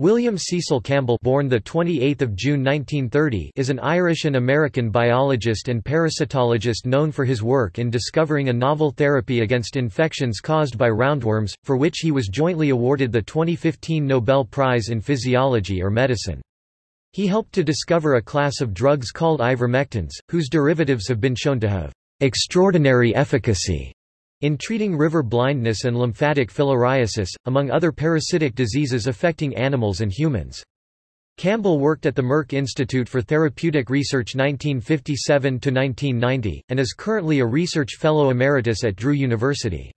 William Cecil Campbell born the 28th of June 1930 is an Irish and American biologist and parasitologist known for his work in discovering a novel therapy against infections caused by roundworms, for which he was jointly awarded the 2015 Nobel Prize in Physiology or Medicine. He helped to discover a class of drugs called ivermectins, whose derivatives have been shown to have extraordinary efficacy in treating river blindness and lymphatic filariasis, among other parasitic diseases affecting animals and humans. Campbell worked at the Merck Institute for Therapeutic Research 1957–1990, and is currently a research fellow emeritus at Drew University.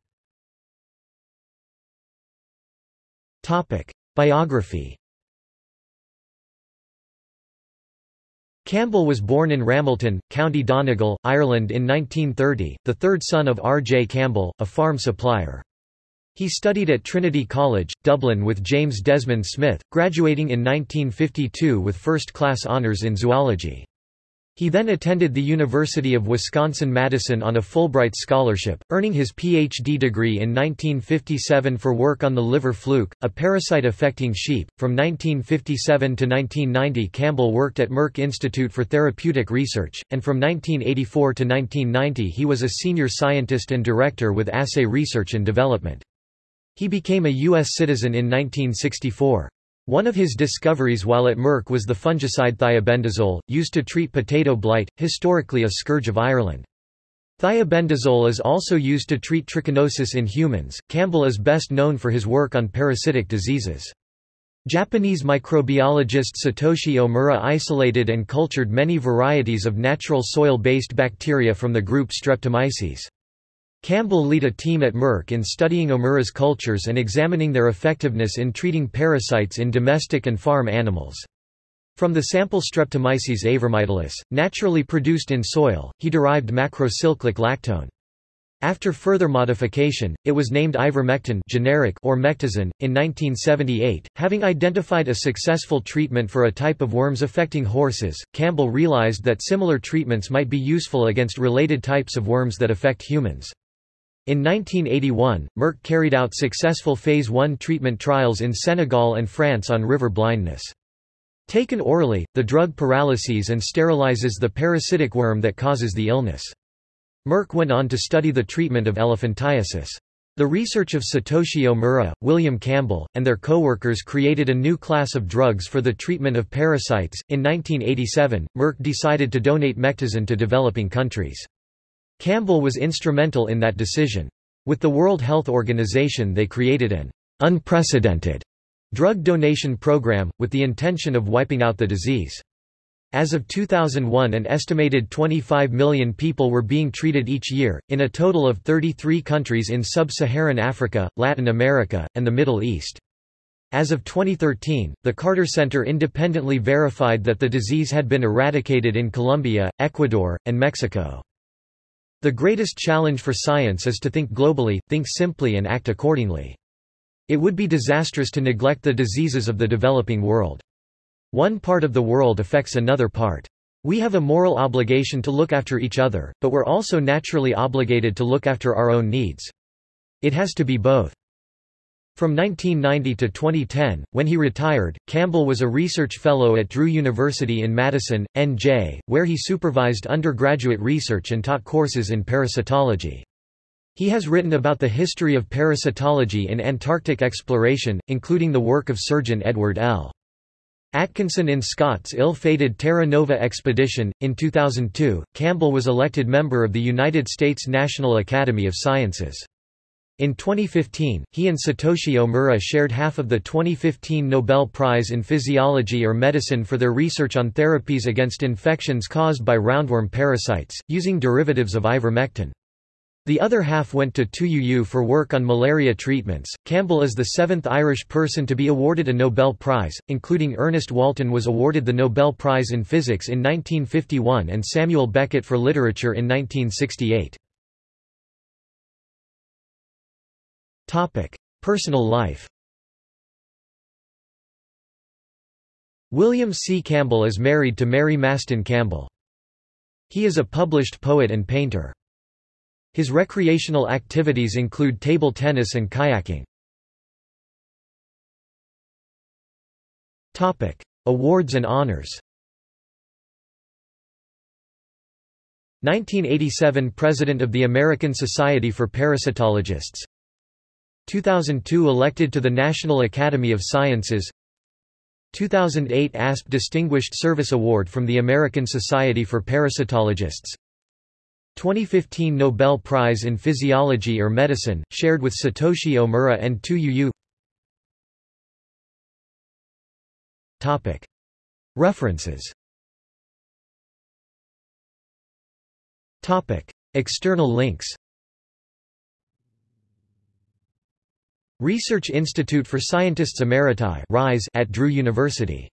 Biography Campbell was born in Ramelton, County Donegal, Ireland in 1930, the third son of R. J. Campbell, a farm supplier. He studied at Trinity College, Dublin with James Desmond Smith, graduating in 1952 with first-class honours in zoology. He then attended the University of Wisconsin-Madison on a Fulbright scholarship, earning his Ph.D. degree in 1957 for work on the liver fluke, a parasite affecting sheep. From 1957 to 1990 Campbell worked at Merck Institute for Therapeutic Research, and from 1984 to 1990 he was a senior scientist and director with Assay Research and Development. He became a U.S. citizen in 1964. One of his discoveries while at Merck was the fungicide thiabendazole, used to treat potato blight, historically a scourge of Ireland. Thiabendazole is also used to treat trichinosis in humans. Campbell is best known for his work on parasitic diseases. Japanese microbiologist Satoshi Omura isolated and cultured many varieties of natural soil-based bacteria from the group Streptomyces. Campbell led a team at Merck in studying Omura's cultures and examining their effectiveness in treating parasites in domestic and farm animals. From the sample Streptomyces avermitilis, naturally produced in soil, he derived macrocyclic lactone. After further modification, it was named ivermectin generic or mectizan. In 1978, having identified a successful treatment for a type of worms affecting horses, Campbell realized that similar treatments might be useful against related types of worms that affect humans. In 1981, Merck carried out successful Phase I treatment trials in Senegal and France on river blindness. Taken orally, the drug paralyses and sterilizes the parasitic worm that causes the illness. Merck went on to study the treatment of elephantiasis. The research of Satoshi Omura, William Campbell, and their co-workers created a new class of drugs for the treatment of parasites. In 1987, Merck decided to donate mectizan to developing countries. Campbell was instrumental in that decision. With the World Health Organization they created an unprecedented drug donation program, with the intention of wiping out the disease. As of 2001 an estimated 25 million people were being treated each year, in a total of 33 countries in sub-Saharan Africa, Latin America, and the Middle East. As of 2013, the Carter Center independently verified that the disease had been eradicated in Colombia, Ecuador, and Mexico. The greatest challenge for science is to think globally, think simply and act accordingly. It would be disastrous to neglect the diseases of the developing world. One part of the world affects another part. We have a moral obligation to look after each other, but we're also naturally obligated to look after our own needs. It has to be both. From 1990 to 2010, when he retired, Campbell was a research fellow at Drew University in Madison, NJ, where he supervised undergraduate research and taught courses in parasitology. He has written about the history of parasitology in Antarctic exploration, including the work of surgeon Edward L. Atkinson in Scott's ill-fated Terra Nova expedition. In 2002, Campbell was elected member of the United States National Academy of Sciences. In 2015, he and Satoshi Omura shared half of the 2015 Nobel Prize in Physiology or Medicine for their research on therapies against infections caused by roundworm parasites, using derivatives of ivermectin. The other half went to Tu Youyou for work on malaria treatments. Campbell is the seventh Irish person to be awarded a Nobel Prize, including Ernest Walton was awarded the Nobel Prize in Physics in 1951 and Samuel Beckett for Literature in 1968. Personal life. William C. Campbell is married to Mary Mastin Campbell. He is a published poet and painter. His recreational activities include table tennis and kayaking. Topic: Awards and honors. 1987 President of the American Society for Parasitologists 2002 elected to the National Academy of Sciences. 2008 ASP Distinguished Service Award from the American Society for Parasitologists. 2015 Nobel Prize in Physiology or Medicine, shared with Satoshi Omura and Tu Youyou References. External links Research Institute for Scientists Emeriti at Drew University